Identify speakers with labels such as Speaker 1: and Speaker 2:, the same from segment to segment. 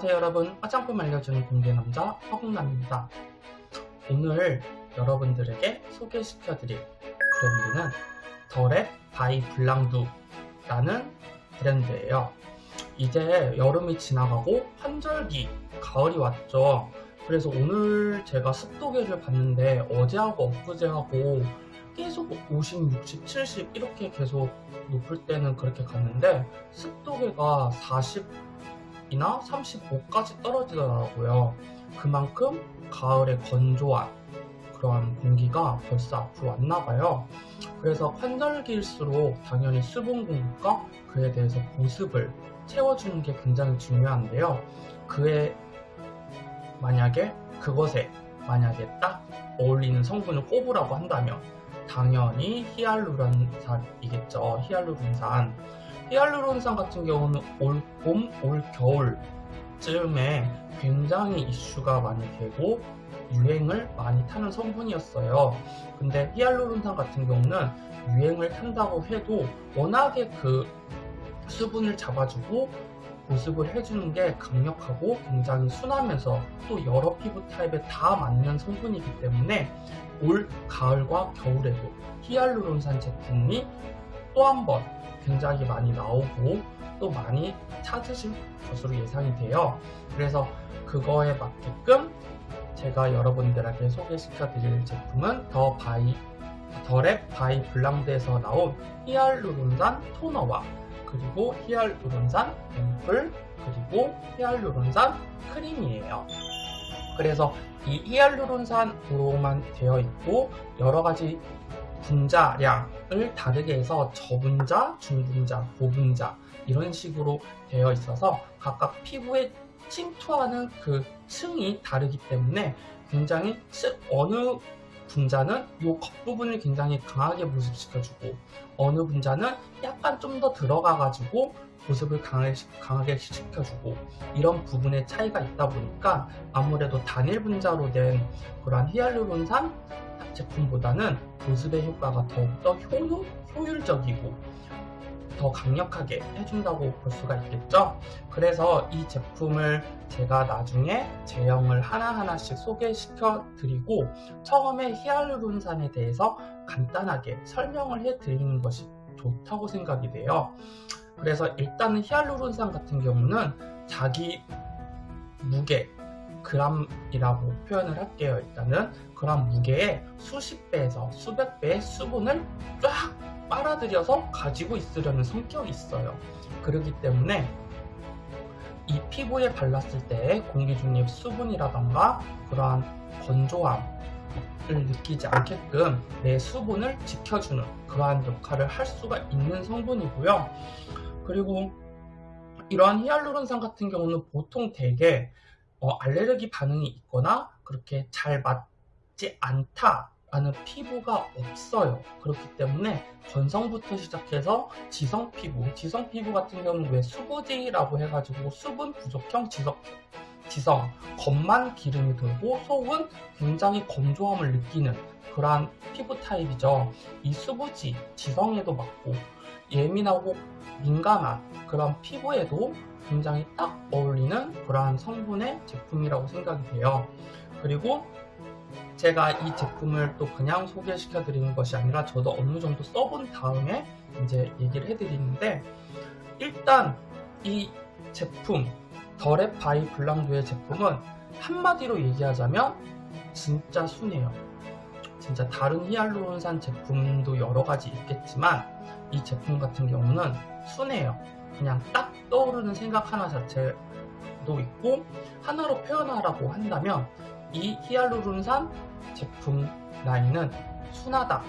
Speaker 1: 안녕하세요 여러분. 화장품 알려주는 공개남자 허국남입니다. 오늘 여러분들에게 소개시켜드릴 브랜드는 더랩 바이 블랑두 라는 브랜드예요. 이제 여름이 지나가고 환절기 가을이 왔죠. 그래서 오늘 제가 습도계를 봤는데 어제하고 엊그제하고 계속 50, 60, 70 이렇게 계속 높을 때는 그렇게 갔는데 습도계가 40 이나 35까지 떨어지더라고요. 그만큼 가을에 건조한 그런 공기가 벌써 앞으로 왔나 봐요. 그래서 환절기일수록 당연히 수분 공급과 그에 대해서 보습을 채워주는 게 굉장히 중요한데요. 그에 만약에 그것에 만약에 딱 어울리는 성분을 꼽으라고 한다면 당연히 히알루론산이겠죠. 히알루론산. 히알루론산 같은 경우는 올 봄, 올 겨울쯤에 굉장히 이슈가 많이 되고 유행을 많이 타는 성분이었어요. 근데 히알루론산 같은 경우는 유행을 탄다고 해도 워낙에 그 수분을 잡아주고 보습을 해주는 게 강력하고 굉장히 순하면서 또 여러 피부 타입에 다 맞는 성분이기 때문에 올 가을과 겨울에도 히알루론산 제품이 또 한 번 굉장히 많이 나오고 또 많이 찾으실 것으로 예상이 돼요. 그래서 그거에 맞게끔 제가 여러분들에게 소개시켜 드릴 제품은 더 바이 더랩 바이 블랑두에서 나온 히알루론산 토너와 그리고 히알루론산 앰플 그리고 히알루론산 크림이에요. 그래서 이 히알루론산으로만 되어 있고 여러 가지 분자량을 다르게 해서 저분자, 중분자, 고분자 이런 식으로 되어 있어서 각각 피부에 침투하는 그 층이 다르기 때문에 굉장히 어느 분자는 이 겉부분을 굉장히 강하게 보습시켜주고 어느 분자는 약간 좀 더 들어가가지고 보습을 강하게 시켜주고 이런 부분의 차이가 있다 보니까 아무래도 단일 분자로 된 그러한 히알루론산 제품보다는 보습의 효과가 더욱더 효율, 효율적이고 더 강력하게 해준다고 볼 수가 있겠죠? 그래서 이 제품을 제가 나중에 제형을 하나하나씩 소개시켜 드리고 처음에 히알루론산에 대해서 간단하게 설명을 해 드리는 것이 좋다고 생각이 돼요. 그래서 일단은 히알루론산 같은 경우는 자기 무게 그람이라고 표현을 할게요 일단은 그람 무게의 수십 배에서 수백 배의 수분을 쫙 빨아들여서 가지고 있으려는 성격이 있어요 그렇기 때문에 이 피부에 발랐을 때 공기 중립 수분이라던가 그러한 건조함 을 느끼지 않게끔 내 수분을 지켜주는 그러한 역할을 할 수가 있는 성분이고요. 그리고 이러한 히알루론산 같은 경우는 보통 대개 어, 알레르기 반응이 있거나 그렇게 잘 맞지 않다라는 피부가 없어요. 그렇기 때문에 건성부터 시작해서 지성 피부, 지성 피부 같은 경우는 왜 수부지라고 해가지고 수분 부족형 지성 지성, 겉만 기름이 돌고 속은 굉장히 건조함을 느끼는 그러한 피부 타입이죠. 이 수부지, 지성에도 맞고 예민하고 민감한 그런 피부에도 굉장히 딱 어울리는 그러한 성분의 제품이라고 생각이 돼요. 그리고 제가 이 제품을 또 그냥 소개시켜 드리는 것이 아니라 저도 어느 정도 써본 다음에 이제 얘기를 해드리는데 일단 이 제품 더랩 바이 블랑두의 제품은 한마디로 얘기하자면 진짜 순해요. 진짜 다른 히알루론산 제품도 여러 가지 있겠지만 이 제품 같은 경우는 순해요. 그냥 딱 떠오르는 생각 하나 자체도 있고 하나로 표현하라고 한다면 이 히알루론산 제품 라인은 순하다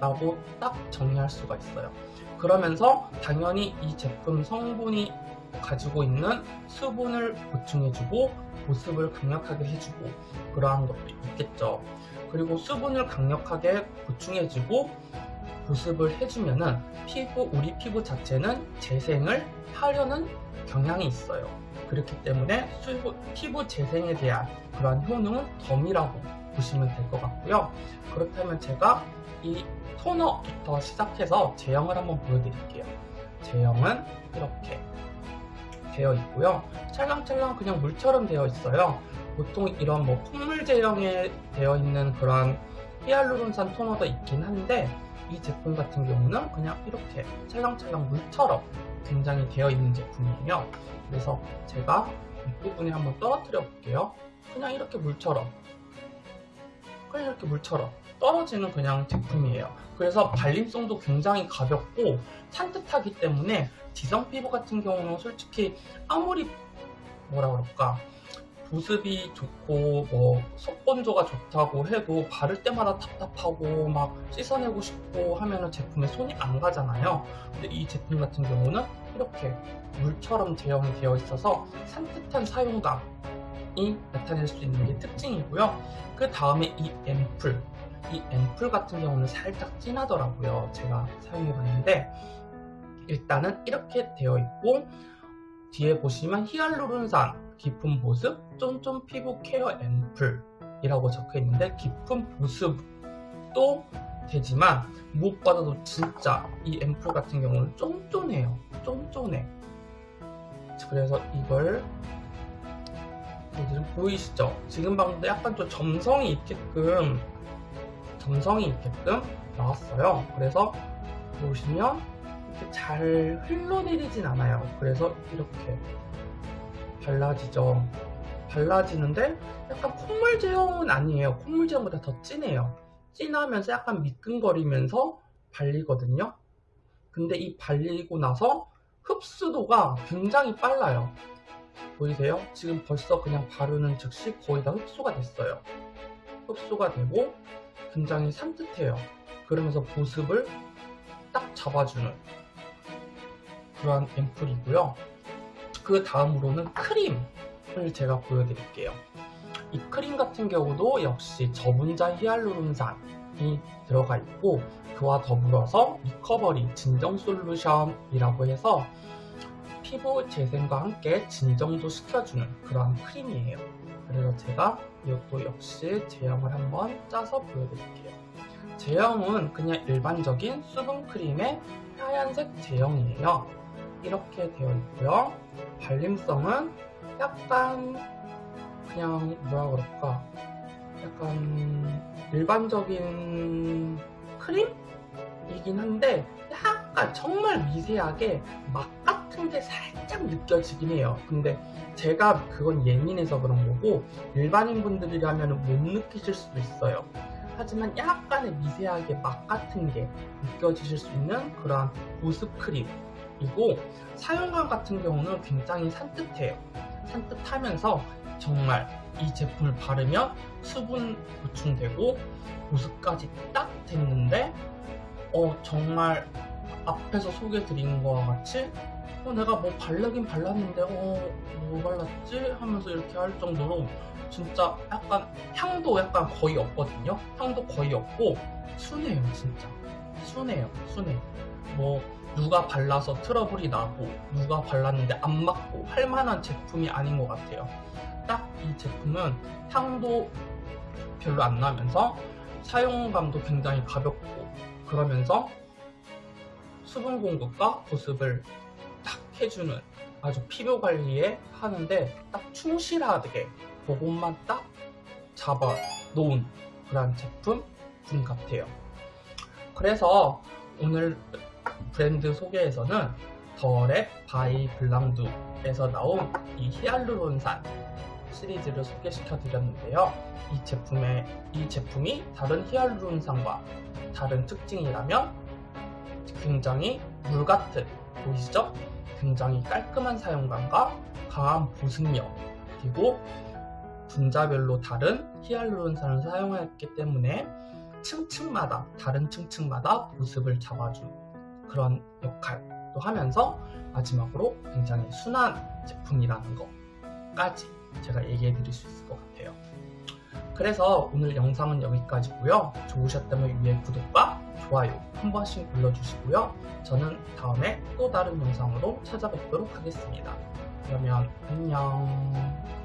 Speaker 1: 라고 딱 정리할 수가 있어요. 그러면서 당연히 이 제품 성분이 가지고 있는 수분을 보충해주고 보습을 강력하게 해주고 그러한 것도 있겠죠. 그리고 수분을 강력하게 보충해주고 보습을 해주면은 피부 우리 피부 자체는 재생을 하려는 경향이 있어요. 그렇기 때문에 수부, 피부 재생에 대한 그러한 효능은 덤이라고 보시면 될 것 같고요. 그렇다면 제가 이 토너부터 시작해서 제형을 한번 보여드릴게요. 제형은 이렇게 되어 있고요. 찰랑찰랑 그냥 물처럼 되어 있어요. 보통 이런 뭐 콧물 제형에 되어 있는 그런 히알루론산 토너도 있긴 한데 이 제품 같은 경우는 그냥 이렇게 찰랑찰랑 물처럼 굉장히 되어 있는 제품이에요. 그래서 제가 윗부분에 한번 떨어뜨려 볼게요. 그냥 이렇게 물처럼 그냥 이렇게 물처럼 떨어지는 그냥 제품이에요. 그래서 발림성도 굉장히 가볍고 산뜻하기 때문에 지성 피부 같은 경우는 솔직히 아무리 뭐라 그럴까 보습이 좋고 뭐 속건조가 좋다고 해도 바를 때마다 답답하고 막 씻어내고 싶고 하면 은 제품에 손이 안 가잖아요. 근데 이 제품 같은 경우는 이렇게 물처럼 제형이 되어 있어서 산뜻한 사용감이 나타낼 수 있는 게 특징이고요. 그 다음에 이 앰플 이 앰플 같은 경우는 살짝 진하더라고요. 제가 사용해 봤는데 일단은 이렇게 되어 있고 뒤에 보시면 히알루론산 깊은 보습 쫀쫀 피부 케어 앰플 이라고 적혀 있는데 깊은 보습도 되지만 무엇보다도 진짜 이 앰플 같은 경우는 쫀쫀해요. 쫀쫀해. 그래서 이걸 지금 보이시죠? 지금 방금 약간 좀 점성이 있게끔 점성이 있게끔 나왔어요. 그래서 보시면 이렇게 잘 흘러내리진 않아요. 그래서 이렇게 발라지죠. 발라지는데 약간 콧물 제형은 아니에요. 콧물 제형보다 더 진해요. 진하면서 약간 미끈거리면서 발리거든요. 근데 이 발리고 나서 흡수도가 굉장히 빨라요. 보이세요? 지금 벌써 그냥 바르는 즉시 거의 다 흡수가 됐어요. 흡수가 되고 굉장히 산뜻해요. 그러면서 보습을 딱 잡아주는 그런 앰플이고요. 그 다음으로는 크림을 제가 보여드릴게요. 이 크림 같은 경우도 역시 저분자 히알루론산이 들어가 있고 그와 더불어서 recovery 진정 솔루션이라고 해서 피부 재생과 함께 진정도 시켜주는 그런 크림이에요. 그래서 제가 이것도 역시 제형을 한번 짜서 보여드릴게요. 제형은 그냥 일반적인 수분 크림의 하얀색 제형이에요. 이렇게 되어 있고요. 발림성은 약간 그냥 뭐라 그럴까 약간 일반적인 크림이긴 한데 약간 정말 미세하게 막 같은 게 살짝 느껴지긴 해요. 근데 제가 그건 예민해서 그런 거고 일반인 분들이라면 못 느끼실 수도 있어요. 하지만 약간의 미세하게 맛 같은 게 느껴지실 수 있는 그런 보습 크림 이고 사용감 같은 경우는 굉장히 산뜻해요. 산뜻하면서 정말 이 제품을 바르면 수분 보충되고 보습까지 딱 됐는데 어 정말 앞에서 소개해 드린 거와 같이 어, 내가 뭐 발라긴 발랐는데 어, 뭐 발랐지? 하면서 이렇게 할 정도로 진짜 약간 향도 약간 거의 없거든요. 향도 거의 없고 순해요, 진짜. 순해요, 순해. 뭐 누가 발라서 트러블이 나고 누가 발랐는데 안 맞고 할 만한 제품이 아닌 것 같아요. 딱 이 제품은 향도 별로 안 나면서 사용감도 굉장히 가볍고 그러면서 수분 공급과 보습을 딱 해주는 아주 피부 관리에 하는데 딱 충실하게 그것만 딱 잡아 놓은 그런 제품 분 같아요. 그래서 오늘 브랜드 소개에서는 더랩 바이 블랑두에서 나온 이 히알루론산 시리즈를 소개시켜 드렸는데요. 이 제품의 이 제품이 다른 히알루론산과 다른 특징이라면 굉장히 물 같은 보이시죠? 굉장히 깔끔한 사용감과 강한 보습력 그리고 분자별로 다른 히알루론산을 사용했기 때문에 층층마다 다른 층층마다 보습을 잡아준 그런 역할도 하면서 마지막으로 굉장히 순한 제품이라는 것까지 제가 얘기해 드릴 수 있을 것 같아요. 그래서 오늘 영상은 여기까지고요. 좋으셨다면 위에 구독과 좋아요 한 번씩 눌러주시고요. 저는 다음에 또 다른 영상으로 찾아뵙도록 하겠습니다. 그러면 안녕